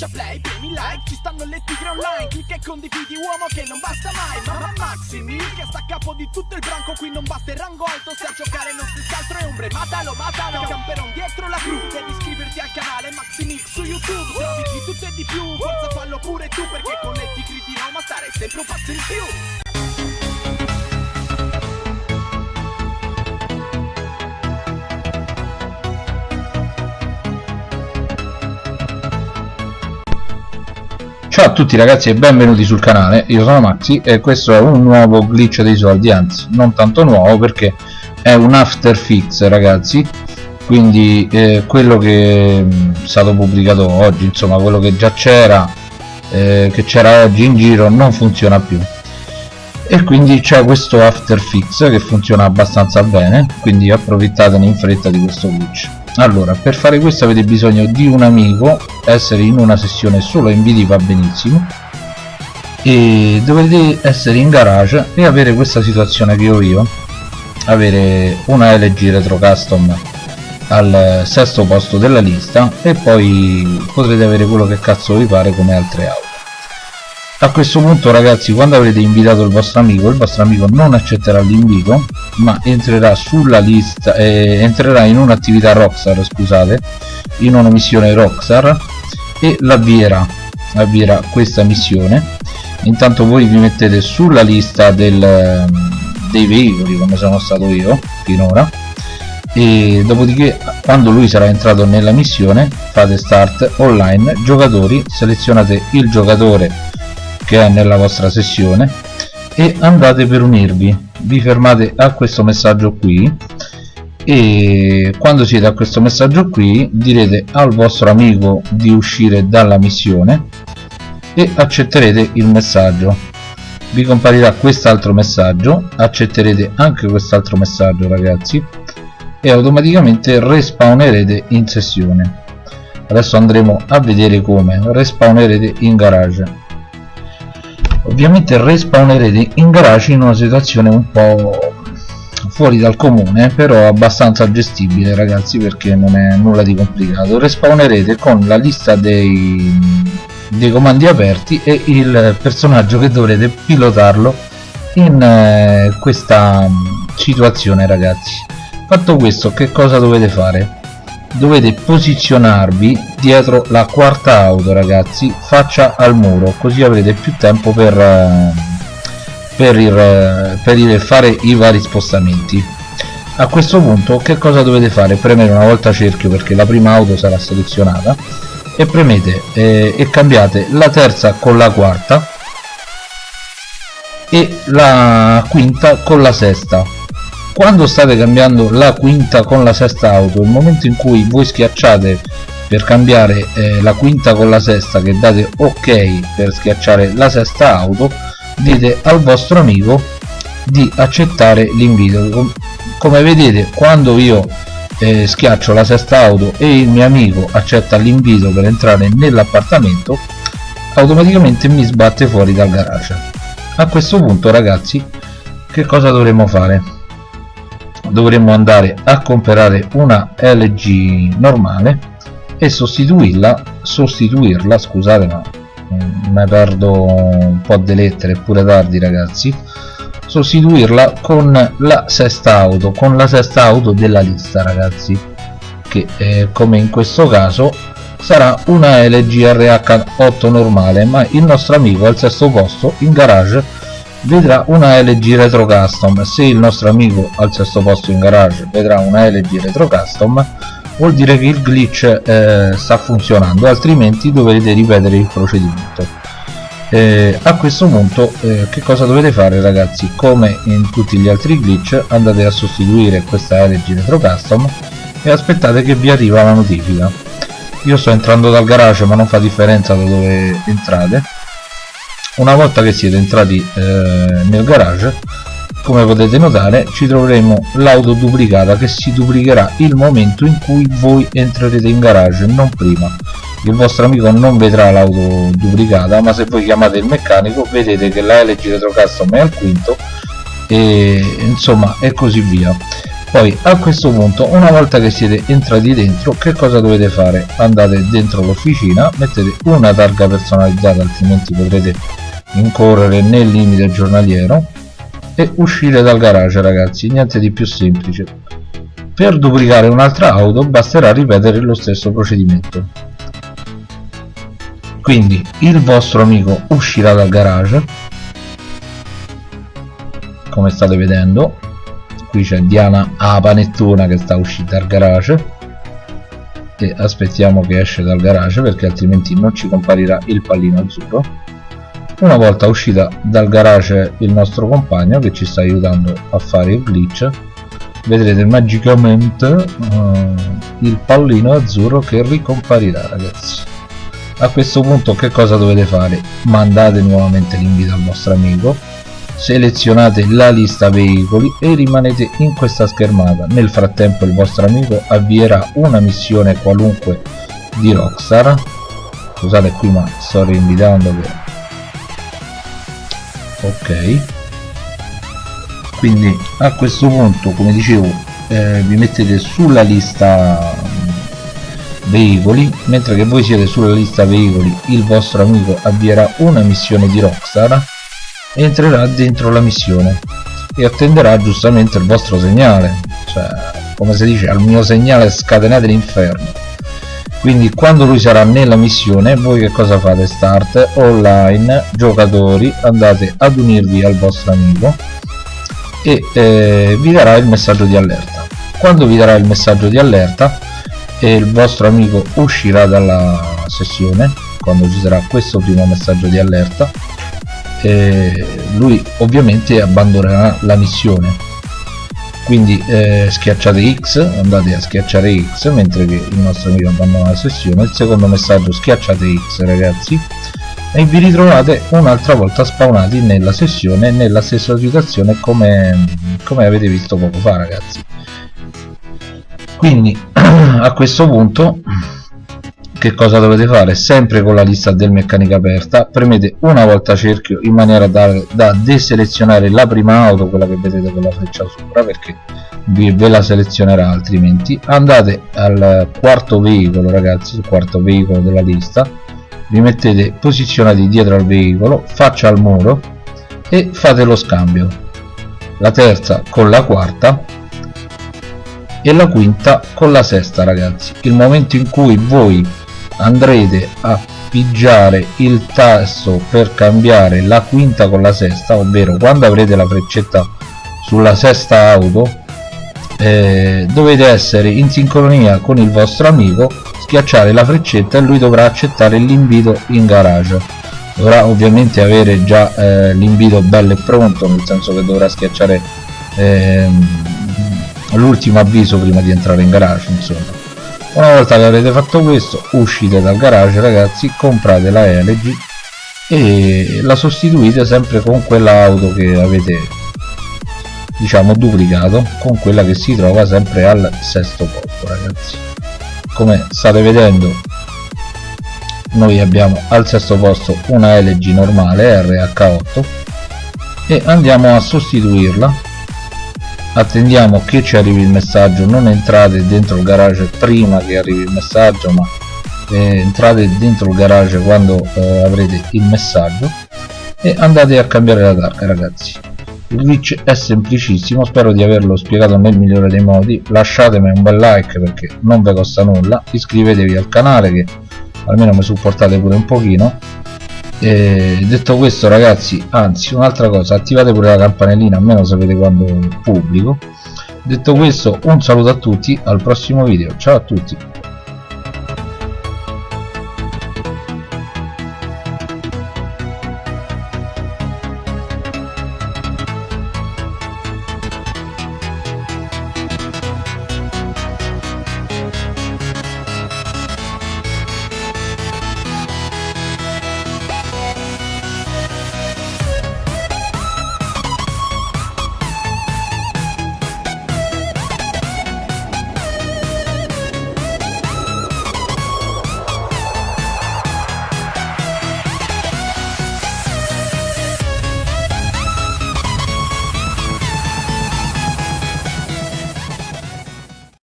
schiaccia play, premi like Ci stanno le tigre online Clicca e condividi uomo che non basta mai Mamma Maximi che sta a capo di tutto il branco Qui non basta il rango alto Se a giocare non si altro è ombre Matalo, matalo Camperon dietro la cru Devi iscriverti al canale Maximix su YouTube Trovi di tutto e di più Forza fallo pure tu Perché con le tigre di Roma stare sempre un passo in più Ciao a tutti ragazzi e benvenuti sul canale, io sono Maxi e questo è un nuovo glitch dei soldi, anzi non tanto nuovo perché è un after fix ragazzi. Quindi eh, quello che è stato pubblicato oggi, insomma quello che già c'era eh, che c'era oggi in giro non funziona più. E quindi c'è questo after fix che funziona abbastanza bene quindi approfittatene in fretta di questo glitch allora per fare questo avete bisogno di un amico essere in una sessione solo inviti va benissimo e dovete essere in garage e avere questa situazione che ho io. Avere una LG Retro Custom al sesto posto della lista e poi potrete avere quello che cazzo vi pare come altre auto a questo punto ragazzi quando avrete invitato il vostro amico il vostro amico non accetterà l'invito ma entrerà sulla lista eh, entrerà in un'attività Rockstar scusate in una missione Rockstar e l'avvierà avvierà questa missione. Intanto voi vi mettete sulla lista del, dei veicoli come sono stato io finora e dopodiché quando lui sarà entrato nella missione fate start online giocatori selezionate il giocatore che è nella vostra sessione e andate per unirvi. Vi fermate a questo messaggio qui e quando siete a questo messaggio qui direte al vostro amico di uscire dalla missione e accetterete il messaggio. Vi comparirà quest'altro messaggio accetterete anche quest'altro messaggio ragazzi e automaticamente respawnerete in sessione. Adesso andremo a vedere come. Respawnerete in garage ovviamente respawnerete in garage in una situazione un po' fuori dal comune però abbastanza gestibile ragazzi perché non è nulla di complicato. Respawnerete con la lista dei, dei comandi aperti e il personaggio che dovrete pilotarlo in eh, questa situazione ragazzi. Fatto questo che cosa dovete fare dovete posizionarvi dietro la quarta auto ragazzi faccia al muro così avrete più tempo per, eh, per, il, per il fare i vari spostamenti. A questo punto che cosa dovete fare? Premere una volta cerchio perché la prima auto sarà selezionata e premete eh, e cambiate la terza con la quarta e la quinta con la sesta quando state cambiando la quinta con la sesta auto? Il momento in cui voi schiacciate per cambiare eh, la quinta con la sesta che date ok per schiacciare la sesta auto dite al vostro amico di accettare l'invito. Come vedete quando io eh, schiaccio la sesta auto e il mio amico accetta l'invito per entrare nell'appartamento automaticamente mi sbatte fuori dal garage. A questo punto ragazzi che cosa dovremmo fare dovremmo andare a comprare una LG normale e sostituirla sostituirla scusate ma mi perdo un po' di lettere pure tardi ragazzi. Sostituirla con la sesta auto con la sesta auto della lista ragazzi che eh, come in questo caso sarà una LG RH8 normale ma il nostro amico al sesto posto in garage vedrà una LG Retro Custom. Se il nostro amico al sesto posto in garage vedrà una LG Retro Custom vuol dire che il glitch eh, sta funzionando altrimenti dovrete ripetere il procedimento. Eh, a questo punto eh, che cosa dovete fare ragazzi? Come in tutti gli altri glitch andate a sostituire questa LG Retro Custom e aspettate che vi arriva la notifica. Io sto entrando dal garage ma non fa differenza da dove entrate una volta che siete entrati eh, nel garage come potete notare ci troveremo l'auto duplicata che si duplicherà il momento in cui voi entrerete in garage non prima. Il vostro amico non vedrà l'auto duplicata ma se voi chiamate il meccanico vedete che la LG Retro Custom è al quinto e insomma e così via. Poi a questo punto una volta che siete entrati dentro che cosa dovete fare? Andate dentro l'officina mettete una targa personalizzata altrimenti potrete incorrere nel limite giornaliero e uscire dal garage ragazzi. Niente di più semplice. Per duplicare un'altra auto basterà ripetere lo stesso procedimento. Quindi il vostro amico uscirà dal garage. Come state vedendo qui c'è Diana a panettona che sta uscita dal garage. E aspettiamo che esce dal garage perché altrimenti non ci comparirà il pallino azzurro una volta uscita dal garage il nostro compagno che ci sta aiutando a fare il glitch vedrete magicamente uh, il pallino azzurro che ricomparirà ragazzi. A questo punto che cosa dovete fare? Mandate nuovamente l'invito al vostro amico selezionate la lista veicoli e rimanete in questa schermata. Nel frattempo il vostro amico avvierà una missione qualunque di Rockstar. Scusate qui ma sto reinvitando che ok. Quindi a questo punto come dicevo eh, vi mettete sulla lista mm, veicoli mentre che voi siete sulla lista veicoli il vostro amico avvierà una missione di Rockstar entrerà dentro la missione e attenderà giustamente il vostro segnale. Cioè come si dice al mio segnale scatenate l'inferno quindi quando lui sarà nella missione voi che cosa fate? Start online giocatori andate ad unirvi al vostro amico e eh, vi darà il messaggio di allerta. Quando vi darà il messaggio di allerta e il vostro amico uscirà dalla sessione quando ci sarà questo primo messaggio di allerta eh, lui ovviamente abbandonerà la missione quindi eh, schiacciate X andate a schiacciare X mentre il nostro amico abbandona la sessione. Il secondo messaggio schiacciate X ragazzi. E vi ritrovate un'altra volta spawnati nella sessione nella stessa situazione come, come avete visto poco fa ragazzi. Quindi a questo punto che cosa dovete fare? sempre con la lista del meccanico aperta premete una volta cerchio in maniera da, da deselezionare la prima auto quella che vedete con la freccia sopra perché vi, ve la selezionerà altrimenti. Andate al quarto veicolo ragazzi il quarto veicolo della lista. Vi mettete posizionati dietro al veicolo faccia al muro e fate lo scambio. La terza con la quarta e la quinta con la sesta ragazzi. Il momento in cui voi andrete a pigiare il tasto per cambiare la quinta con la sesta ovvero quando avrete la freccetta sulla sesta auto eh, dovete essere in sincronia con il vostro amico schiacciare la freccetta e lui dovrà accettare l'invito in garage. Dovrà ovviamente avere già eh, l'invito bello e pronto nel senso che dovrà schiacciare eh, l'ultimo avviso prima di entrare in garage insomma una volta che avrete fatto questo uscite dal garage ragazzi comprate la LG e la sostituite sempre con quella auto che avete diciamo duplicato con quella che si trova sempre al sesto posto ragazzi. Come state vedendo noi abbiamo al sesto posto una LG normale RH8 e andiamo a sostituirla attendiamo che ci arrivi il messaggio. Non entrate dentro il garage prima che arrivi il messaggio ma eh, entrate dentro il garage quando eh, avrete il messaggio e andate a cambiare la targa ragazzi. Il glitch è semplicissimo spero di averlo spiegato nel migliore dei modi. Lasciatemi un bel like perché non vi costa nulla. Iscrivetevi al canale che almeno mi supportate pure un pochino e detto questo ragazzi anzi un'altra cosa attivate pure la campanellina almeno sapete quando pubblico. Detto questo un saluto a tutti al prossimo video. Ciao a tutti